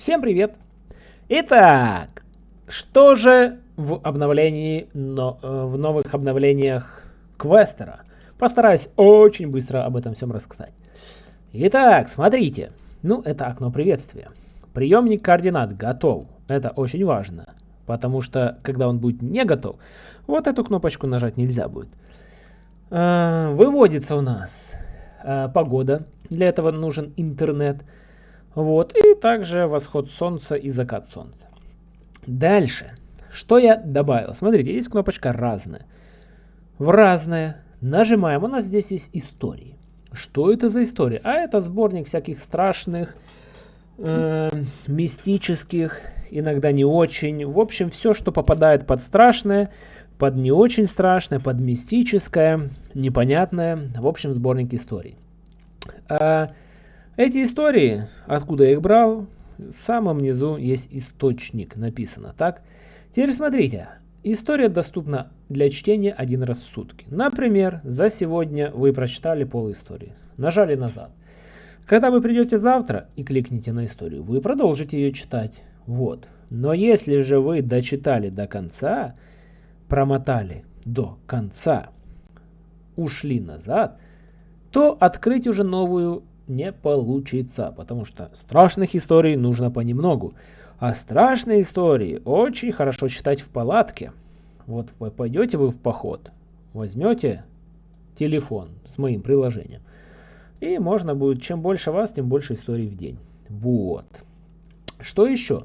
Всем привет! Итак, что же в обновлении, но, э, в новых обновлениях Квестера? Постараюсь очень быстро об этом всем рассказать. Итак, смотрите. Ну, это окно приветствия. Приемник координат готов. Это очень важно. Потому что, когда он будет не готов, вот эту кнопочку нажать нельзя будет. Э, выводится у нас э, погода. Для этого нужен интернет. Вот, и также восход солнца и закат солнца. Дальше. Что я добавил? Смотрите, есть кнопочка «Разное». В «Разное» нажимаем. У нас здесь есть истории. Что это за история? А это сборник всяких страшных, э, мистических, иногда не очень. В общем, все, что попадает под страшное, под не очень страшное, под мистическое, непонятное. В общем, сборник историй. Эти истории, откуда я их брал, в самом низу есть источник, написано так. Теперь смотрите, история доступна для чтения один раз в сутки. Например, за сегодня вы прочитали пол истории, нажали назад. Когда вы придете завтра и кликните на историю, вы продолжите ее читать. Вот. Но если же вы дочитали до конца, промотали до конца, ушли назад, то открыть уже новую не получится, потому что страшных историй нужно понемногу. А страшные истории очень хорошо читать в палатке. Вот вы пойдете вы в поход, возьмете телефон с моим приложением, и можно будет, чем больше вас, тем больше историй в день. Вот. Что еще?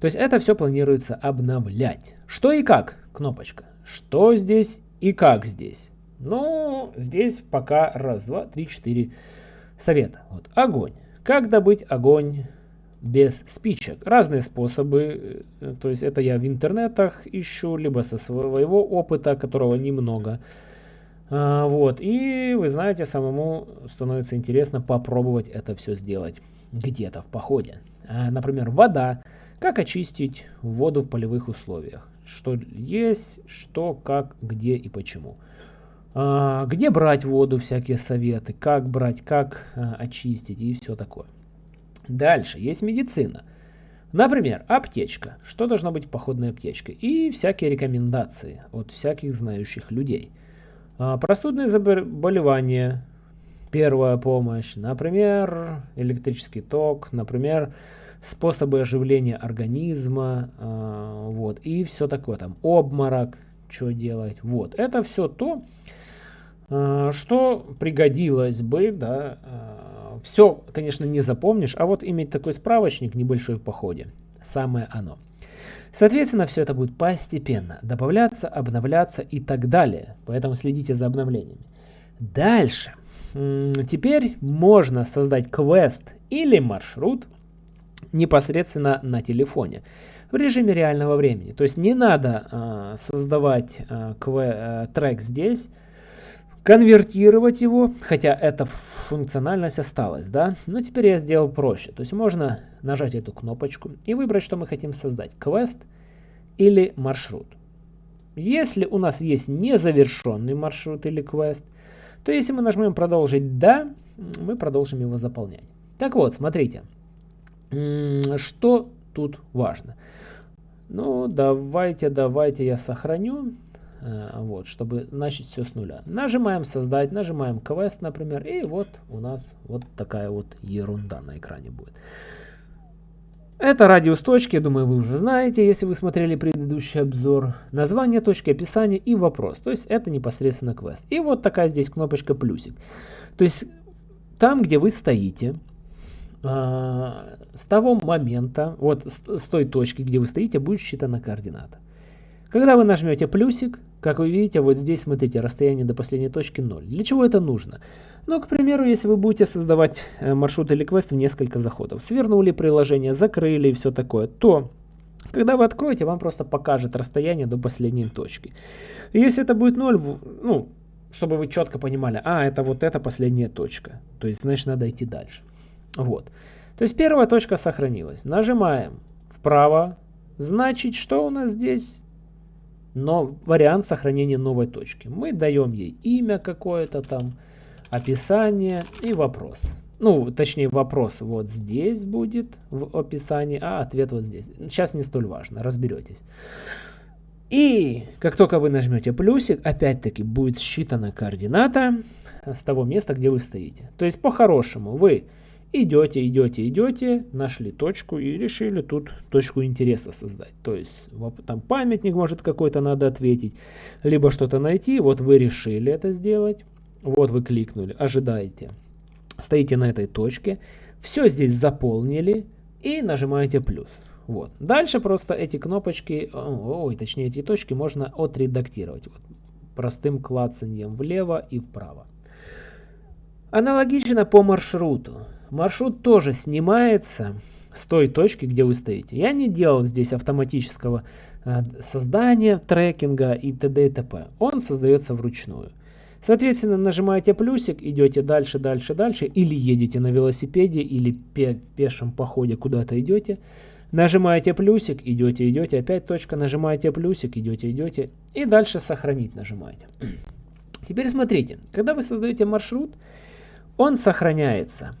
То есть это все планируется обновлять. Что и как? Кнопочка. Что здесь и как здесь? Ну, здесь пока раз, два, три, четыре совета. Вот, огонь. Как добыть огонь без спичек? Разные способы. Э, то есть это я в интернетах ищу, либо со своего опыта, которого немного. А, вот. И вы знаете, самому становится интересно попробовать это все сделать где-то в походе. А, например, вода. Как очистить воду в полевых условиях? Что есть, что, как, где и почему. А, где брать воду, всякие советы, как брать, как а, очистить и все такое. Дальше есть медицина. Например, аптечка. Что должно быть в походной аптечке? И всякие рекомендации от всяких знающих людей. А, простудные заболевания, первая помощь, например, электрический ток, например, способы оживления организма, вот, и все такое, там, обморок, что делать, вот. Это все то, что пригодилось бы, да, э, все, конечно, не запомнишь, а вот иметь такой справочник небольшой в походе, самое оно. Соответственно, все это будет постепенно добавляться, обновляться и так далее, поэтому следите за обновлениями. Дальше. Теперь можно создать квест или маршрут непосредственно на телефоне в режиме реального времени. То есть не надо э, создавать э, э, трек здесь, конвертировать его, хотя эта функциональность осталась, да, но теперь я сделал проще. То есть можно нажать эту кнопочку и выбрать, что мы хотим создать, квест или маршрут. Если у нас есть незавершенный маршрут или квест, то если мы нажмем продолжить «Да», мы продолжим его заполнять. Так вот, смотрите, что тут важно. Ну, давайте, давайте я сохраню. Э, вот, чтобы начать все с нуля. Нажимаем создать, нажимаем квест, например, и вот у нас вот такая вот ерунда на экране будет. Это радиус точки, думаю, вы уже знаете, если вы смотрели предыдущий обзор. Название точки, описание и вопрос. То есть это непосредственно квест. И вот такая здесь кнопочка плюсик. То есть там, где вы стоите, а, с того момента, вот с той точки, где вы стоите, будет считана координата. Когда вы нажмете плюсик, как вы видите, вот здесь, смотрите, расстояние до последней точки 0. Для чего это нужно? Ну, к примеру, если вы будете создавать э, маршрут или квест в несколько заходов, свернули приложение, закрыли и все такое, то, когда вы откроете, вам просто покажет расстояние до последней точки. И если это будет 0, ну, чтобы вы четко понимали, а, это вот эта последняя точка, то есть, значит, надо идти дальше. Вот. То есть первая точка сохранилась. Нажимаем вправо, значит, что у нас здесь? Но вариант сохранения новой точки. Мы даем ей имя какое-то там, описание и вопрос. Ну, точнее, вопрос вот здесь будет в описании, а ответ вот здесь. Сейчас не столь важно, разберетесь. И как только вы нажмете плюсик, опять-таки будет считана координата с того места, где вы стоите. То есть по-хорошему вы идете, идете, идете, нашли точку и решили тут точку интереса создать. То есть там памятник может какой-то надо ответить, либо что-то найти. Вот вы решили это сделать. Вот вы кликнули, ожидаете. Стоите на этой точке. Все здесь заполнили и нажимаете плюс. Вот. Дальше просто эти кнопочки, ой, точнее эти точки можно отредактировать. Вот. Простым клацанием влево и вправо. Аналогично по маршруту. Маршрут тоже снимается с той точки, где вы стоите. Я не делал здесь автоматического э, создания трекинга и т.д. и т.п. Он создается вручную. Соответственно, нажимаете плюсик, идете дальше, дальше, дальше, или едете на велосипеде, или пе пешем походе куда-то идете. Нажимаете плюсик, идете, идете, опять точка, нажимаете плюсик, идете, идете, и дальше сохранить нажимаете. Теперь смотрите, когда вы создаете маршрут, он сохраняется.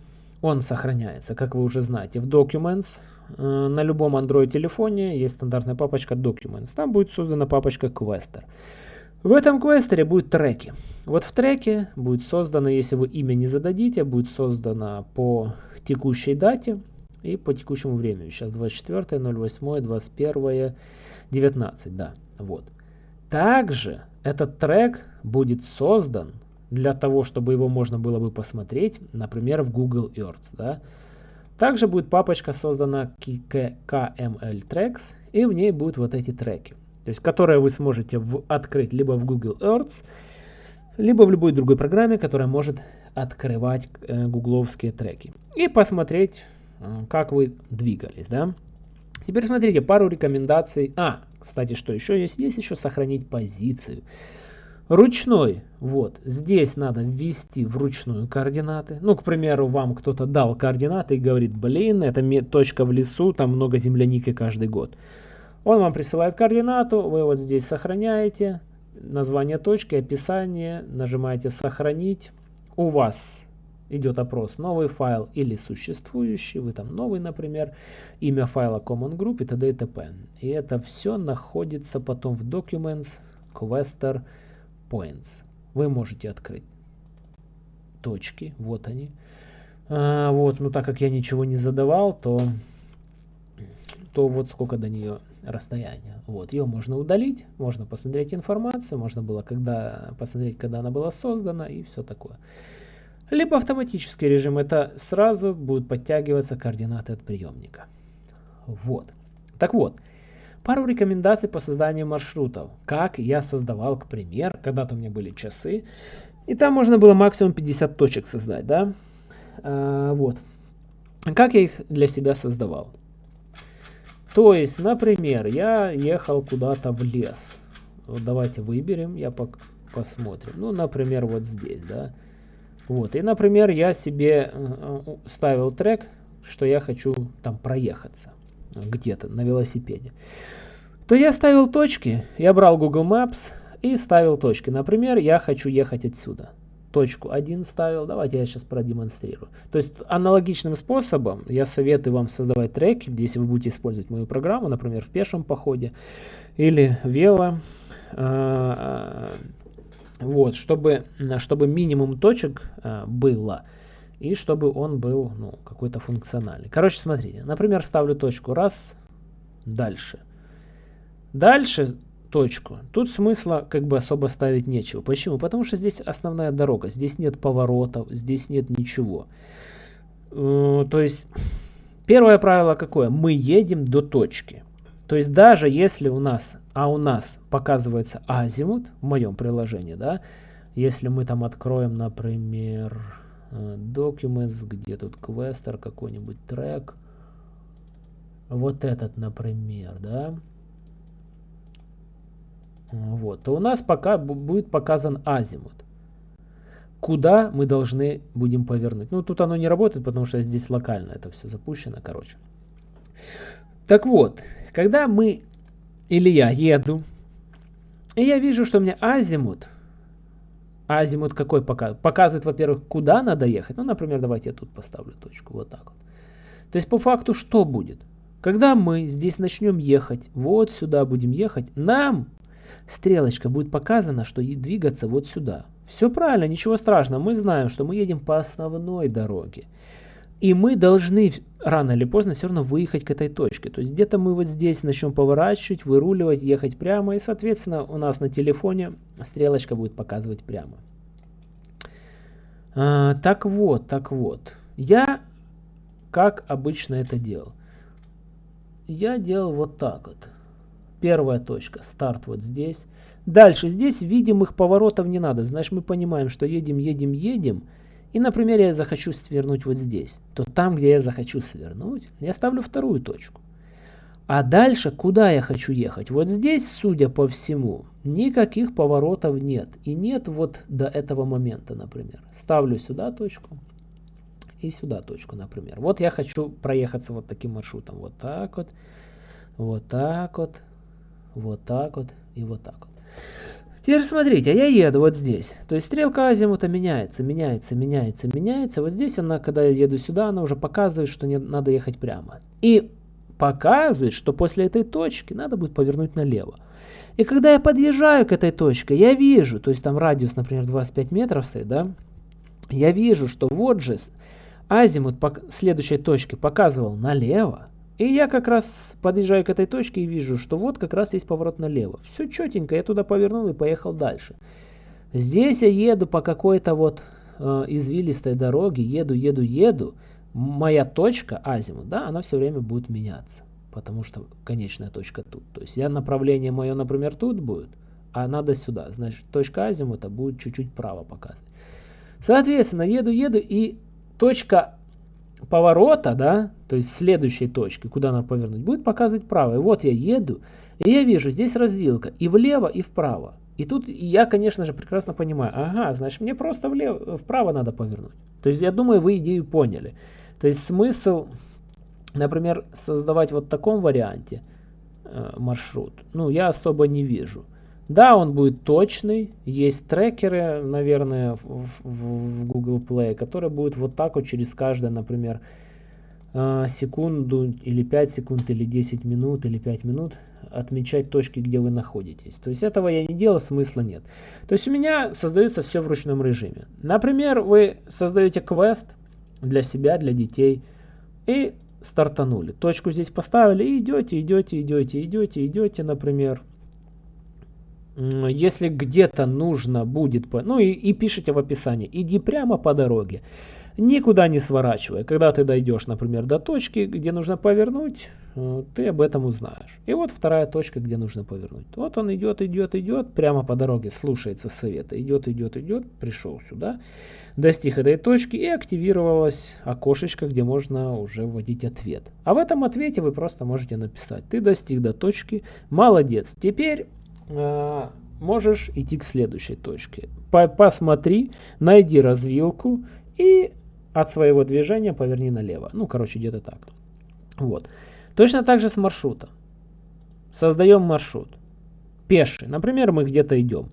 Он сохраняется, как вы уже знаете, в Documents. Э, на любом Android телефоне есть стандартная папочка Documents. Там будет создана папочка Quester. В этом квестере будут треки. Вот в треке будет создано, если вы имя не зададите, будет создано по текущей дате и по текущему времени. Сейчас 24, 08, 21, 19, да, вот. Также этот трек будет создан для того, чтобы его можно было бы посмотреть, например, в Google Earth, да. Также будет папочка создана KML Tracks, и в ней будут вот эти треки то есть которые вы сможете в, открыть либо в Google Earth, либо в любой другой программе, которая может открывать э, гугловские треки. И посмотреть, э, как вы двигались. Да? Теперь смотрите, пару рекомендаций. А, кстати, что еще есть? Есть еще сохранить позицию. Ручной, вот, здесь надо ввести вручную координаты. Ну, к примеру, вам кто-то дал координаты и говорит, блин, это точка в лесу, там много земляники каждый год. Он вам присылает координату, вы вот здесь сохраняете, название точки, описание, нажимаете «Сохранить». У вас идет опрос новый файл или существующий, вы там новый, например, имя файла Common Group и т.д. и т.п. И это все находится потом в Documents, Quester, Points. Вы можете открыть точки, вот они. А, вот, но так как я ничего не задавал, то, то вот сколько до нее расстояние. Вот, ее можно удалить, можно посмотреть информацию, можно было когда, посмотреть, когда она была создана и все такое. Либо автоматический режим, это сразу будут подтягиваться координаты от приемника. Вот. Так вот, пару рекомендаций по созданию маршрутов. Как я создавал, к примеру, когда-то у меня были часы, и там можно было максимум 50 точек создать, да? А, вот. Как я их для себя создавал? То есть, например, я ехал куда-то в лес. Вот давайте выберем, я пок посмотрим. Ну, например, вот здесь, да. Вот, и, например, я себе э, ставил трек, что я хочу там проехаться где-то на велосипеде. То я ставил точки, я брал Google Maps и ставил точки. Например, я хочу ехать отсюда точку 1 ставил. Давайте я сейчас продемонстрирую. То есть аналогичным способом я советую вам создавать треки, если вы будете использовать мою программу, например, в пешем походе или вело. А, вот, чтобы, чтобы минимум точек а, было и чтобы он был ну, какой-то функциональный. Короче, смотрите, например, ставлю точку раз, дальше. Дальше точку. Тут смысла как бы особо ставить нечего. Почему? Потому что здесь основная дорога, здесь нет поворотов, здесь нет ничего. Э, то есть первое правило какое? Мы едем до точки. То есть даже если у нас, а у нас показывается азимут в моем приложении, да, если мы там откроем, например, Documents, где тут квестер, какой-нибудь трек, вот этот, например, да, вот, то у нас пока будет показан азимут. Куда мы должны будем повернуть. Ну, тут оно не работает, потому что здесь локально это все запущено, короче. Так вот, когда мы или я еду, и я вижу, что у меня азимут азимут какой показывает? Показывает, во-первых, куда надо ехать. Ну, например, давайте я тут поставлю точку, вот так вот. То есть по факту что будет? Когда мы здесь начнем ехать, вот сюда будем ехать, нам стрелочка будет показана, что двигаться вот сюда. Все правильно, ничего страшного. Мы знаем, что мы едем по основной дороге. И мы должны рано или поздно все равно выехать к этой точке. То есть где-то мы вот здесь начнем поворачивать, выруливать, ехать прямо. И соответственно у нас на телефоне стрелочка будет показывать прямо. А, так вот, так вот. Я как обычно это делал. Я делал вот так вот. Первая точка, старт вот здесь. Дальше, здесь видимых поворотов не надо. Значит, мы понимаем, что едем, едем, едем. И, например, я захочу свернуть вот здесь. То там, где я захочу свернуть, я ставлю вторую точку. А дальше, куда я хочу ехать? Вот здесь, судя по всему, никаких поворотов нет. И нет вот до этого момента, например. Ставлю сюда точку и сюда точку, например. Вот я хочу проехаться вот таким маршрутом. Вот так вот, вот так вот, вот так вот и вот так вот. Теперь смотрите, я еду вот здесь. То есть стрелка азимута меняется, меняется, меняется, меняется. Вот здесь она, когда я еду сюда, она уже показывает, что не, надо ехать прямо. И показывает, что после этой точки надо будет повернуть налево. И когда я подъезжаю к этой точке, я вижу, то есть там радиус, например, 25 метров стоит, да, я вижу, что вот же азимут по следующей точке показывал налево, и я как раз подъезжаю к этой точке и вижу, что вот как раз есть поворот налево. Все четенько, я туда повернул и поехал дальше. Здесь я еду по какой-то вот э, извилистой дороге, еду, еду, еду. Моя точка, азимут, да, она все время будет меняться. Потому что конечная точка тут. То есть я направление мое, например, тут будет, а надо сюда. Значит, точка азимута будет чуть-чуть право показывать. Соответственно, еду, еду, и точка поворота, да, то есть следующей точки, куда надо повернуть, будет показывать право. И вот я еду, и я вижу, здесь развилка и влево, и вправо. И тут я, конечно же, прекрасно понимаю, ага, значит, мне просто влево, вправо надо повернуть. То есть я думаю, вы идею поняли. То есть смысл, например, создавать вот в таком варианте э, маршрут, ну, я особо не вижу. Да, он будет точный. Есть трекеры, наверное, в, в, в Google Play, которые будут вот так вот через каждое, например, а, секунду или 5 секунд или 10 минут или 5 минут отмечать точки, где вы находитесь. То есть этого я не делал, смысла нет. То есть у меня создается все в ручном режиме. Например, вы создаете квест для себя, для детей и стартанули. Точку здесь поставили и идете, идете, идете, идете, идете, например, если где-то нужно будет, ну и, и пишите в описании, иди прямо по дороге, никуда не сворачивая. Когда ты дойдешь, например, до точки, где нужно повернуть, э, ты об этом узнаешь. И вот вторая точка, где нужно повернуть. Вот он идет, идет, идет, прямо по дороге, слушается совета, идет, идет, идет, пришел сюда, достиг этой точки и активировалось окошечко, где можно уже вводить ответ. А в этом ответе вы просто можете написать, ты достиг до точки, молодец. Теперь можешь идти к следующей точке. Посмотри, найди развилку и от своего движения поверни налево. Ну, короче, где-то так. Вот. Точно так же с маршрутом. Создаем маршрут. Пеший. Например, мы где-то идем.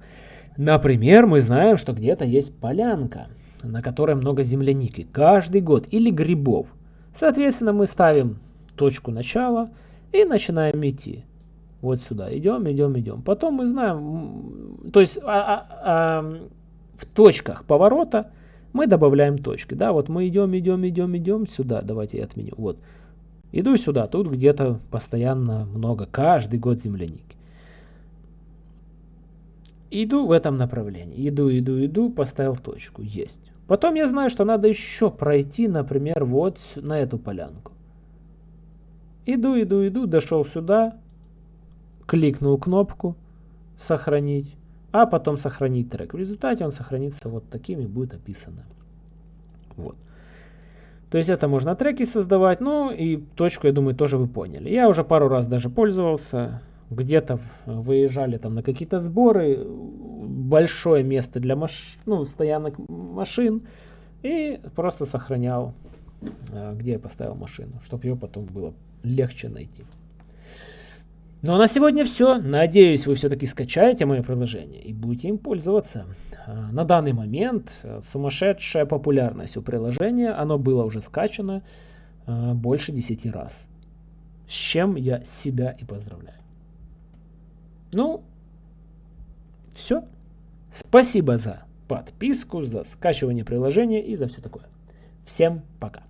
Например, мы знаем, что где-то есть полянка, на которой много земляники. Каждый год. Или грибов. Соответственно, мы ставим точку начала и начинаем идти вот сюда. Идем, идем, идем. Потом мы знаем, то есть а, а, а, в точках поворота мы добавляем точки. Да, вот мы идем, идем, идем, идем сюда. Давайте я отменю. Вот. Иду сюда, тут где-то постоянно много, каждый год земляники. Иду в этом направлении. Иду, иду, иду, поставил точку. Есть. Потом я знаю, что надо еще пройти, например, вот на эту полянку. Иду, иду, иду, дошел сюда, кликнул кнопку «Сохранить», а потом «Сохранить трек». В результате он сохранится вот таким и будет описано. Вот. То есть это можно треки создавать, ну и точку, я думаю, тоже вы поняли. Я уже пару раз даже пользовался, где-то выезжали там на какие-то сборы, большое место для маш... ну, стоянок машин, и просто сохранял, э, где я поставил машину, чтобы ее потом было легче найти. Ну а на сегодня все. Надеюсь, вы все-таки скачаете мое приложение и будете им пользоваться. А, на данный момент э, сумасшедшая популярность у приложения. Оно было уже скачано э, больше 10 раз. С чем я себя и поздравляю. Ну, все. Спасибо за подписку, за скачивание приложения и за все такое. Всем пока.